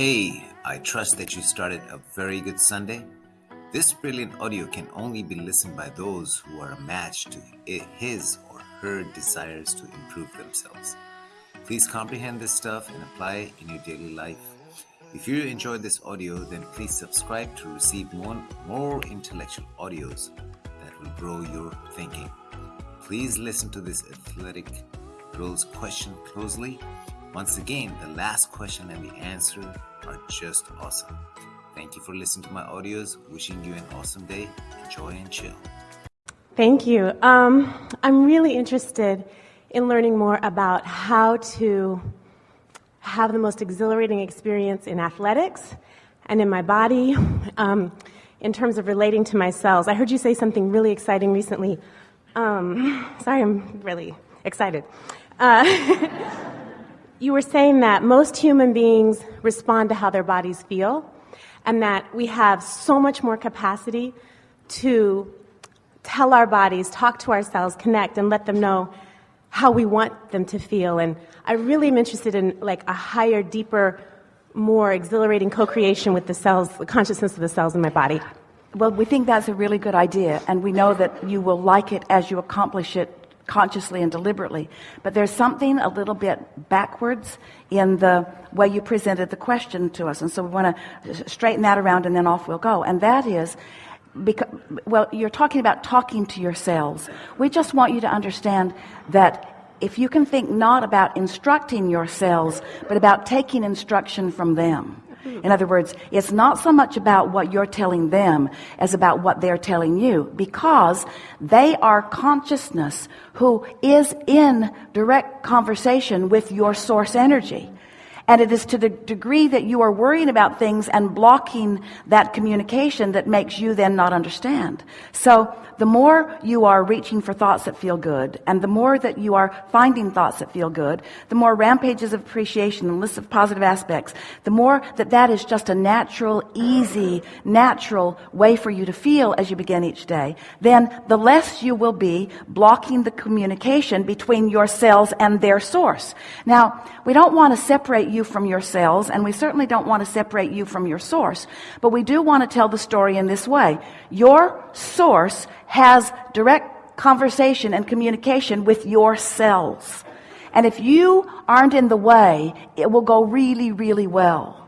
Hey, I trust that you started a very good Sunday. This brilliant audio can only be listened by those who are a match to his or her desires to improve themselves. Please comprehend this stuff and apply it in your daily life. If you enjoyed this audio, then please subscribe to receive more, more intellectual audios that will grow your thinking. Please listen to this athletic girl's question closely once again, the last question and the answer are just awesome. Thank you for listening to my audios. Wishing you an awesome day. Enjoy and chill. Thank you. Um, I'm really interested in learning more about how to have the most exhilarating experience in athletics and in my body um, in terms of relating to my cells. I heard you say something really exciting recently. Um, sorry, I'm really excited. Uh, You were saying that most human beings respond to how their bodies feel, and that we have so much more capacity to tell our bodies, talk to ourselves, connect, and let them know how we want them to feel. And I really am interested in like a higher, deeper, more exhilarating co-creation with the cells, the consciousness of the cells in my body. Well, we think that's a really good idea, and we know that you will like it as you accomplish it consciously and deliberately. But there's something a little bit backwards in the way you presented the question to us. And so we want to straighten that around and then off we'll go. And that is, because, well, you're talking about talking to yourselves. We just want you to understand that if you can think not about instructing your cells, but about taking instruction from them. In other words, it's not so much about what you're telling them as about what they're telling you because they are consciousness who is in direct conversation with your source energy. And it is to the degree that you are worrying about things and blocking that communication that makes you then not understand. So the more you are reaching for thoughts that feel good and the more that you are finding thoughts that feel good, the more rampages of appreciation and lists of positive aspects, the more that that is just a natural, easy, natural way for you to feel as you begin each day, then the less you will be blocking the communication between your cells and their source. Now, we don't want to separate you from your cells, and we certainly don't want to separate you from your source. But we do want to tell the story in this way. Your source has direct conversation and communication with your cells. And if you aren't in the way, it will go really, really well.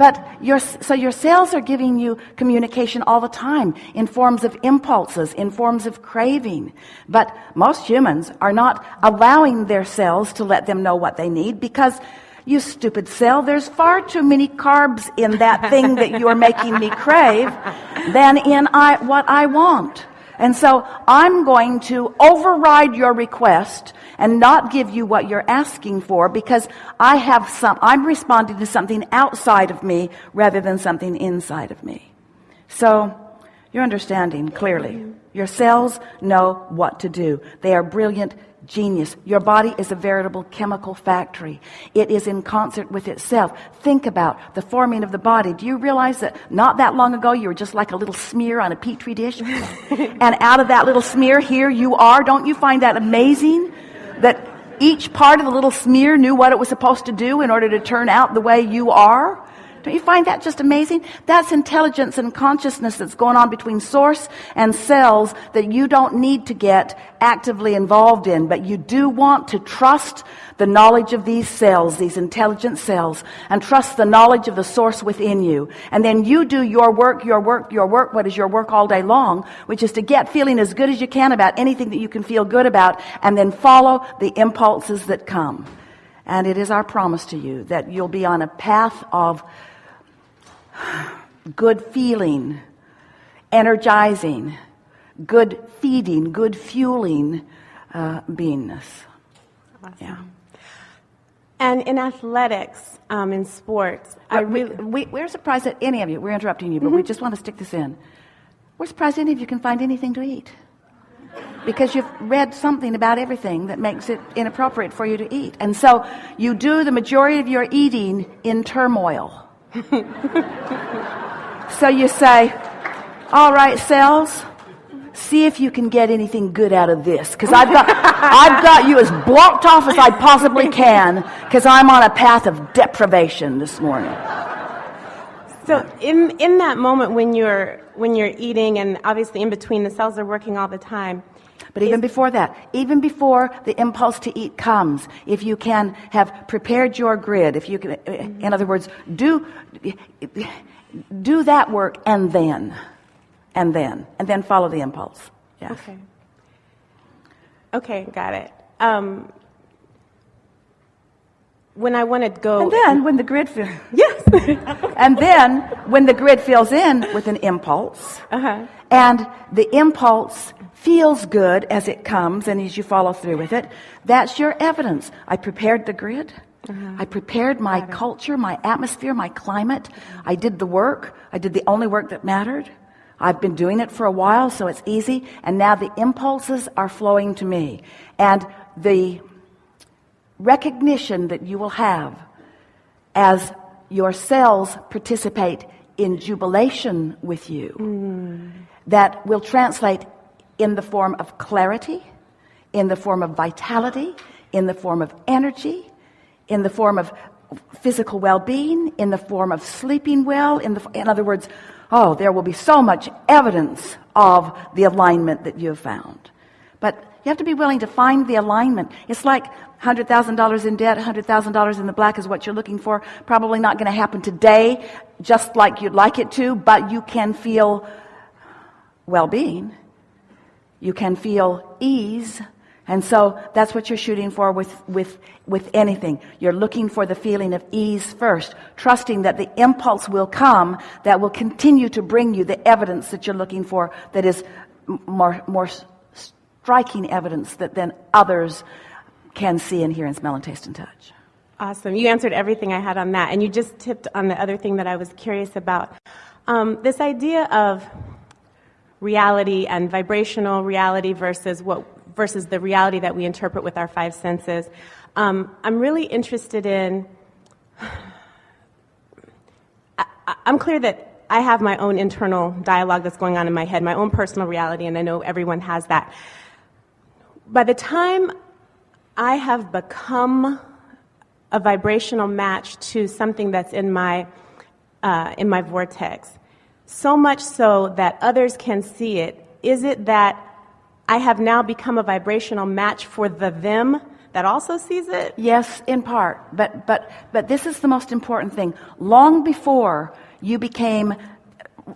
But your, so your cells are giving you communication all the time in forms of impulses, in forms of craving. But most humans are not allowing their cells to let them know what they need because you stupid cell, there's far too many carbs in that thing that you're making me crave than in I, what I want. And so I'm going to override your request and not give you what you're asking for because I have some, I'm responding to something outside of me rather than something inside of me. So you're understanding clearly. Your cells know what to do. They are brilliant genius. Your body is a veritable chemical factory. It is in concert with itself. Think about the forming of the body. Do you realize that not that long ago you were just like a little smear on a petri dish? and out of that little smear, here you are. Don't you find that amazing? that each part of the little smear knew what it was supposed to do in order to turn out the way you are. Don't you find that just amazing? That's intelligence and consciousness that's going on between source and cells that you don't need to get actively involved in, but you do want to trust the knowledge of these cells, these intelligent cells, and trust the knowledge of the source within you. And then you do your work, your work, your work, what is your work all day long, which is to get feeling as good as you can about anything that you can feel good about, and then follow the impulses that come. And it is our promise to you that you'll be on a path of good feeling, energizing, good feeding, good fueling uh, beingness. Awesome. Yeah. And in athletics, um, in sports, I really, we, we, are surprised that any of you, we're interrupting you, but mm-hmm. we just want to stick this in. We're surprised any of you can find anything to eat. Because you've read something about everything that makes it inappropriate for you to eat. And so you do the majority of your eating in turmoil. so you say, all right, cells, see if you can get anything good out of this. Cause I've got, I've got you as blocked off as I possibly can because I'm on a path of deprivation this morning. So in in that moment when you're when you're eating and obviously in between the cells are working all the time. But even before that, even before the impulse to eat comes, if you can have prepared your grid, if you can, in other words, do, do that work and then, and then, and then follow the impulse. Yeah. Okay. Okay, got it. Um, when I want to go, And then when the grid fills, yes, and then when the grid fills in with an impulse, uh-huh. and the impulse feels good as it comes and as you follow through with it, that's your evidence. I prepared the grid. I prepared my culture, my atmosphere, my climate. I did the work. I did the only work that mattered. I've been doing it for a while, so it's easy. And now the impulses are flowing to me. And the recognition that you will have as your cells participate in jubilation with you mm. that will translate in the form of clarity, in the form of vitality, in the form of energy, in the form of physical well-being, in the form of sleeping well, in, the, in other words, oh, there will be so much evidence of the alignment that you have found. But you have to be willing to find the alignment. It's like $100,000 in debt, $100,000 in the black is what you're looking for. Probably not going to happen today, just like you'd like it to, but you can feel well-being. You can feel ease. And so that's what you're shooting for with, with, with anything. You're looking for the feeling of ease first, trusting that the impulse will come that will continue to bring you the evidence that you're looking for that is more, more striking evidence that then others can see and hear and smell and taste and touch. Awesome. You answered everything I had on that. And you just tipped on the other thing that I was curious about. Um, this idea of reality and vibrational reality versus what versus the reality that we interpret with our five senses. Um, I'm really interested in. I, I'm clear that I have my own internal dialogue that's going on in my head, my own personal reality, and I know everyone has that. By the time I have become a vibrational match to something that's in my uh, in my vortex, so much so that others can see it. Is it that I have now become a vibrational match for the them that also sees it? Yes, in part. But but but this is the most important thing. Long before you became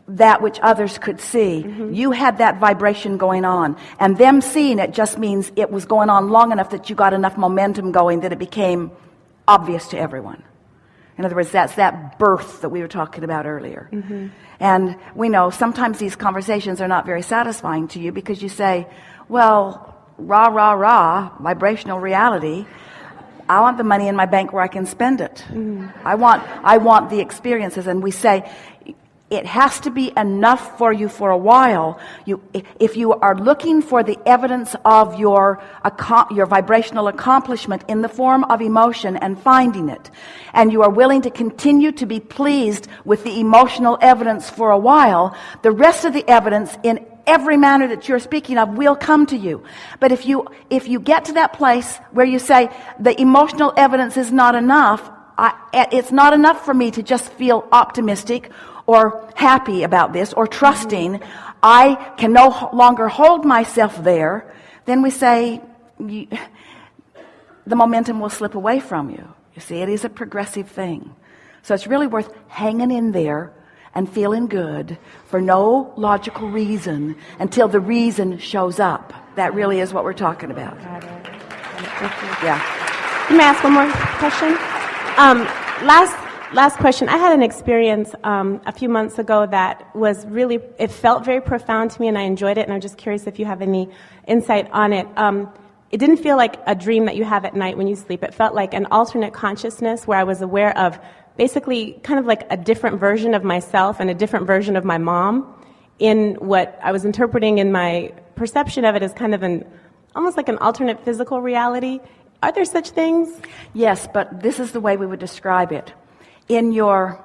that which others could see, mm-hmm. you had that vibration going on. And them seeing it just means it was going on long enough that you got enough momentum going that it became obvious to everyone. In other words, that's that birth that we were talking about earlier. Mm-hmm. And we know sometimes these conversations are not very satisfying to you because you say, well, rah, rah, rah, vibrational reality. I want the money in my bank where I can spend it. Mm. I want, I want the experiences. And we say, it has to be enough for you for a while. You, if you are looking for the evidence of your, your vibrational accomplishment in the form of emotion and finding it, and you are willing to continue to be pleased with the emotional evidence for a while, the rest of the evidence in every manner that you're speaking of will come to you. But if you, if you get to that place where you say the emotional evidence is not enough, I, it's not enough for me to just feel optimistic or happy about this or trusting I can no longer hold myself there, then we say you, the momentum will slip away from you. You see, it is a progressive thing. So it's really worth hanging in there and feeling good for no logical reason until the reason shows up. That really is what we're talking about. Yeah. Can I ask one more question? Um, last last question. I had an experience um, a few months ago that was really, it felt very profound to me and I enjoyed it. And I'm just curious if you have any insight on it. Um, it didn't feel like a dream that you have at night when you sleep. It felt like an alternate consciousness where I was aware of basically kind of like a different version of myself and a different version of my mom in what I was interpreting in my perception of it as kind of an almost like an alternate physical reality. Are there such things? Yes, but this is the way we would describe it in your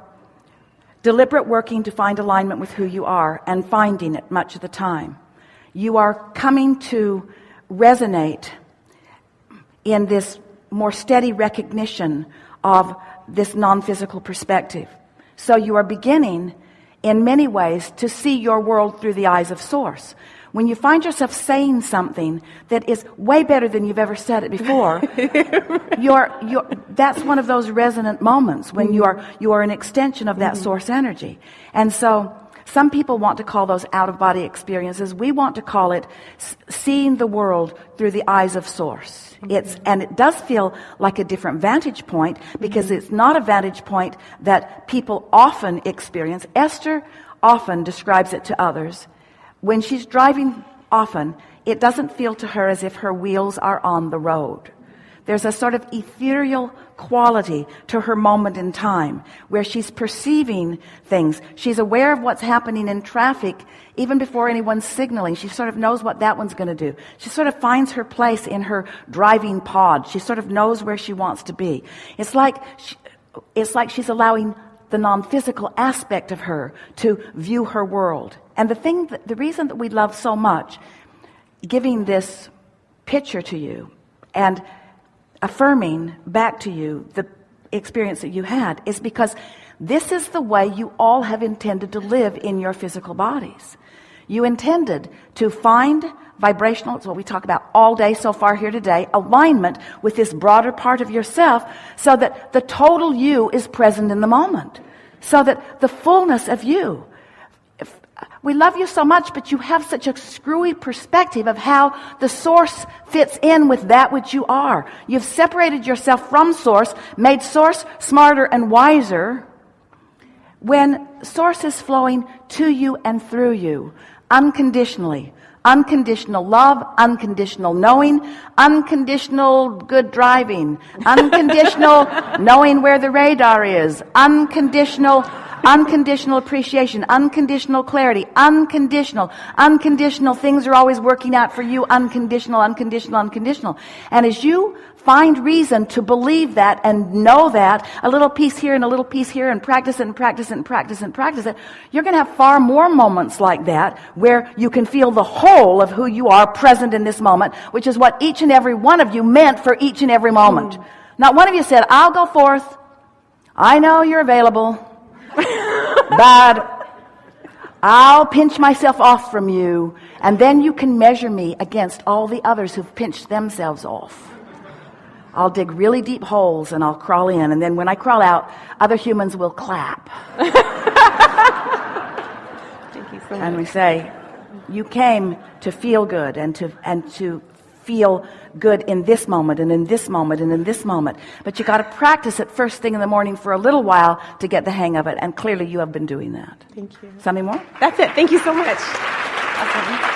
deliberate working to find alignment with who you are and finding it much of the time, you are coming to resonate in this more steady recognition of this non-physical perspective. So you are beginning in many ways to see your world through the eyes of source. When you find yourself saying something that is way better than you've ever said it before, you're, you're, that's one of those resonant moments when you are, mm-hmm. you are an extension of that mm-hmm. source energy. And so, some people want to call those out of body experiences. We want to call it s- seeing the world through the eyes of source. Mm-hmm. It's, and it does feel like a different vantage point because it's not a vantage point that people often experience. Esther often describes it to others. When she's driving often, it doesn't feel to her as if her wheels are on the road. There's a sort of ethereal quality to her moment in time where she's perceiving things. She's aware of what's happening in traffic even before anyone's signaling. She sort of knows what that one's going to do. She sort of finds her place in her driving pod. She sort of knows where she wants to be. It's like, she, it's like she's allowing the non-physical aspect of her to view her world. And the thing, that, the reason that we love so much giving this picture to you and affirming back to you the experience that you had is because this is the way you all have intended to live in your physical bodies. You intended to find vibrational, it's what we talk about all day so far here today, alignment with this broader part of yourself so that the total you is present in the moment. So that the fullness of you we love you so much, but you have such a screwy perspective of how the source fits in with that which you are. You've separated yourself from source, made source smarter and wiser when source is flowing to you and through you unconditionally. Unconditional love, unconditional knowing, unconditional good driving, unconditional knowing where the radar is, unconditional unconditional appreciation, unconditional clarity, unconditional, unconditional things are always working out for you, unconditional, unconditional, unconditional. And as you find reason to believe that and know that, a little piece here and a little piece here and practice it and practice it and practice it and practice it, you're going to have far more moments like that where you can feel the whole of who you are present in this moment, which is what each and every one of you meant for each and every moment. Mm. Not one of you said, I'll go forth. I know you're available but I'll pinch myself off from you, and then you can measure me against all the others who've pinched themselves off. I'll dig really deep holes and I'll crawl in, and then when I crawl out, other humans will clap. Thank you so and we say, You came to feel good and to, and to feel good in this moment and in this moment and in this moment. But you got to practice it first thing in the morning for a little while to get the hang of it. And clearly you have been doing that. Thank you. Something more? That's it. Thank you so much. Awesome.